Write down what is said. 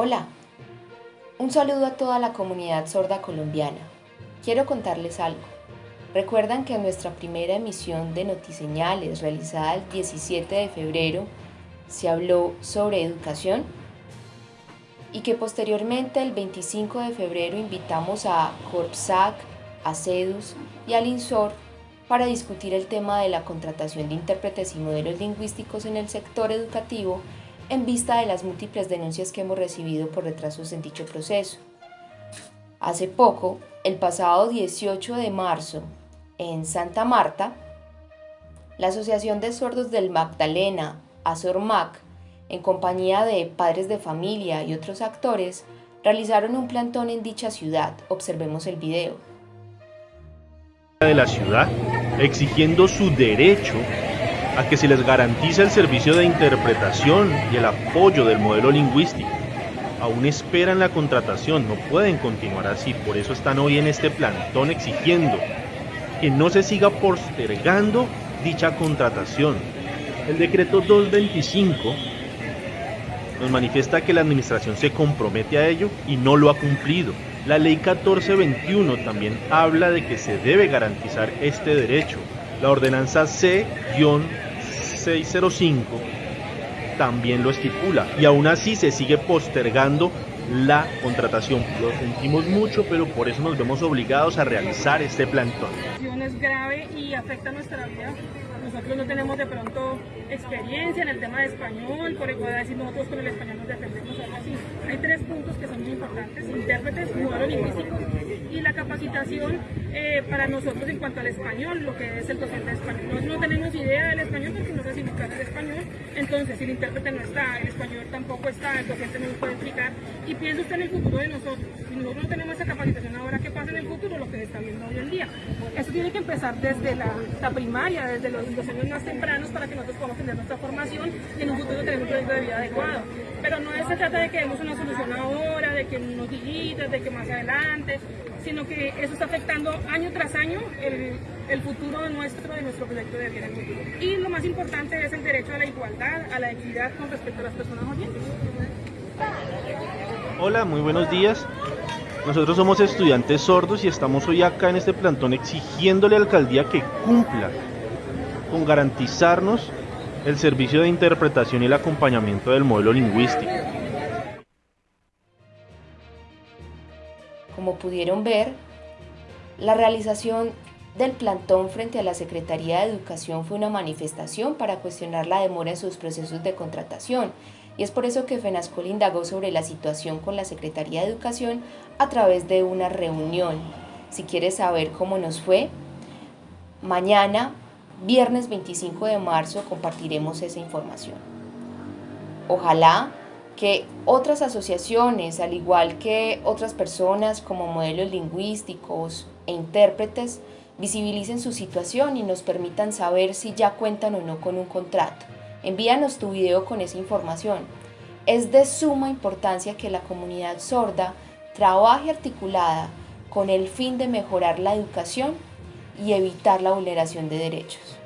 Hola, un saludo a toda la comunidad sorda colombiana. Quiero contarles algo. ¿Recuerdan que en nuestra primera emisión de Notiseñales realizada el 17 de febrero se habló sobre educación? Y que posteriormente el 25 de febrero invitamos a Corpsac, a CEDUS y al INSOR para discutir el tema de la contratación de intérpretes y modelos lingüísticos en el sector educativo en vista de las múltiples denuncias que hemos recibido por retrasos en dicho proceso. Hace poco, el pasado 18 de marzo, en Santa Marta, la Asociación de Sordos del Magdalena, ASORMAC, en compañía de padres de familia y otros actores, realizaron un plantón en dicha ciudad. Observemos el video. De la ciudad, exigiendo su derecho a que se les garantice el servicio de interpretación y el apoyo del modelo lingüístico. Aún esperan la contratación, no pueden continuar así, por eso están hoy en este plantón exigiendo que no se siga postergando dicha contratación. El decreto 225 nos manifiesta que la administración se compromete a ello y no lo ha cumplido. La ley 1421 también habla de que se debe garantizar este derecho. La ordenanza C- 605 también lo estipula y aún así se sigue postergando la contratación. Lo sentimos mucho, pero por eso nos vemos obligados a realizar este plantón. Es grave y afecta nuestra vida. Nosotros no tenemos de pronto experiencia en el tema de español, por igual decir nosotros con el español nos defendemos algo así. Hay tres puntos que son muy importantes, intérpretes, modelo lingüístico la capacitación eh, para nosotros en cuanto al español, lo que es el docente de español. Nosotros no tenemos idea del español porque no sé buscar el español, entonces si el intérprete no está, el español tampoco está, el docente no nos puede explicar y piensa usted en el futuro de nosotros. Si nosotros no tenemos esa capacitación ahora, ¿qué pasa en el futuro? Lo que se está viendo hoy en día. Eso tiene que empezar desde la, la primaria, desde los, los, años más tempranos para que nosotros podamos tener nuestra formación y en un futuro tener un proyecto de vida adecuado. Pero no se trata de que demos una solución ahora, que unos días, de que más adelante, sino que eso está afectando año tras año el, el futuro de nuestro, de nuestro proyecto de vida en el futuro. Y lo más importante es el derecho a la igualdad, a la equidad con respecto a las personas oyentes. Hola, muy buenos días. Nosotros somos estudiantes sordos y estamos hoy acá en este plantón exigiéndole a la alcaldía que cumpla con garantizarnos el servicio de interpretación y el acompañamiento del modelo lingüístico. Como pudieron ver, la realización del plantón frente a la Secretaría de Educación fue una manifestación para cuestionar la demora en sus procesos de contratación y es por eso que FENASCOL indagó sobre la situación con la Secretaría de Educación a través de una reunión. Si quieres saber cómo nos fue, mañana, viernes 25 de marzo, compartiremos esa información. Ojalá que otras asociaciones, al igual que otras personas como modelos lingüísticos e intérpretes, visibilicen su situación y nos permitan saber si ya cuentan o no con un contrato. Envíanos tu video con esa información. Es de suma importancia que la comunidad sorda trabaje articulada con el fin de mejorar la educación y evitar la vulneración de derechos.